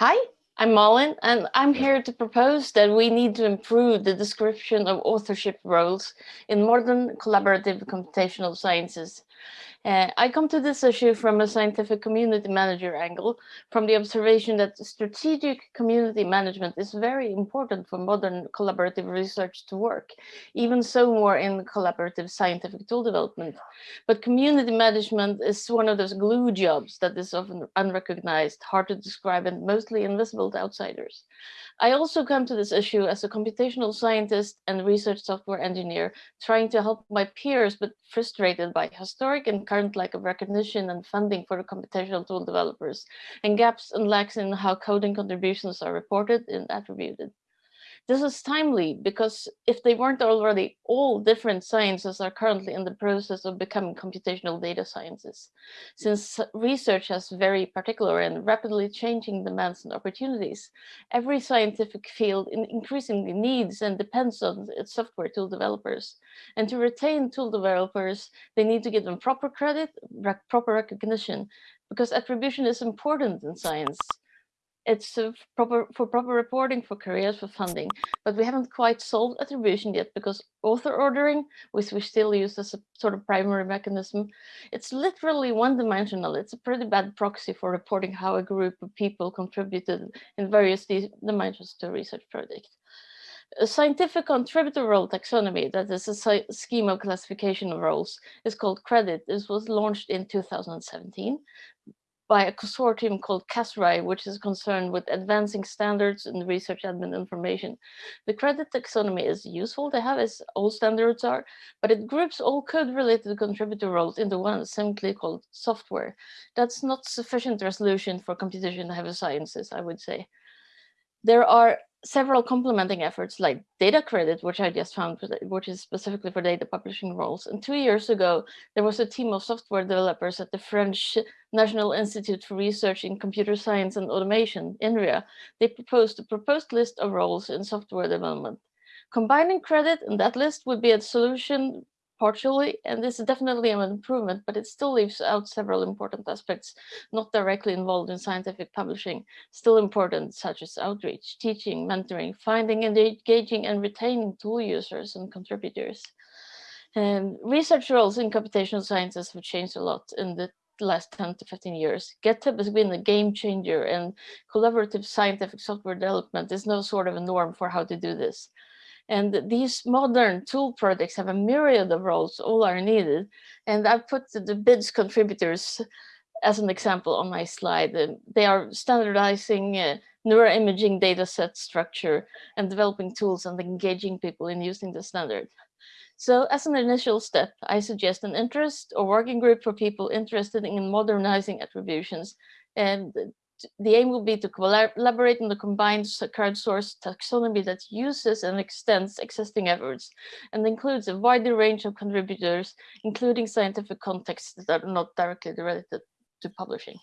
Hi, I'm Malin, and I'm here to propose that we need to improve the description of authorship roles in modern collaborative computational sciences uh, I come to this issue from a scientific community manager angle, from the observation that strategic community management is very important for modern collaborative research to work, even so more in collaborative scientific tool development. But community management is one of those glue jobs that is often unrecognized, hard to describe, and mostly invisible to outsiders. I also come to this issue as a computational scientist and research software engineer, trying to help my peers, but frustrated by historic and current lack of recognition and funding for the computational tool developers, and gaps and lacks in how coding contributions are reported and attributed. This is timely because if they weren't already, all different sciences are currently in the process of becoming computational data sciences. Since research has very particular and rapidly changing demands and opportunities, every scientific field increasingly needs and depends on its software tool developers. And to retain tool developers, they need to give them proper credit, proper recognition, because attribution is important in science it's uh, proper for proper reporting for careers for funding but we haven't quite solved attribution yet because author ordering which we still use as a sort of primary mechanism it's literally one-dimensional it's a pretty bad proxy for reporting how a group of people contributed in various dimensions to a research project a scientific contributor role taxonomy, that is a scheme of classification of roles, is called CREDIT. This was launched in 2017 by a consortium called CASRAI, which is concerned with advancing standards in research admin information. The credit taxonomy is useful to have, as all standards are, but it groups all code-related contributor roles into one simply called software. That's not sufficient resolution for computation-heavy sciences, I would say. There are several complementing efforts like data credit, which I just found, which is specifically for data publishing roles. And two years ago, there was a team of software developers at the French National Institute for Research in Computer Science and Automation, INRIA. They proposed a proposed list of roles in software development. Combining credit in that list would be a solution partially, and this is definitely an improvement, but it still leaves out several important aspects not directly involved in scientific publishing, still important, such as outreach, teaching, mentoring, finding, and engaging, and retaining tool users and contributors. And research roles in computational sciences have changed a lot in the last 10 to 15 years. GitHub has been a game changer and collaborative scientific software development is no sort of a norm for how to do this. And these modern tool projects have a myriad of roles, all are needed. And I've put the BIDS contributors as an example on my slide. They are standardizing uh, neuroimaging data set structure and developing tools and engaging people in using the standard. So as an initial step, I suggest an interest or working group for people interested in modernizing attributions and the aim will be to collaborate on the combined crowdsourced taxonomy that uses and extends existing efforts and includes a wider range of contributors, including scientific contexts that are not directly related to publishing.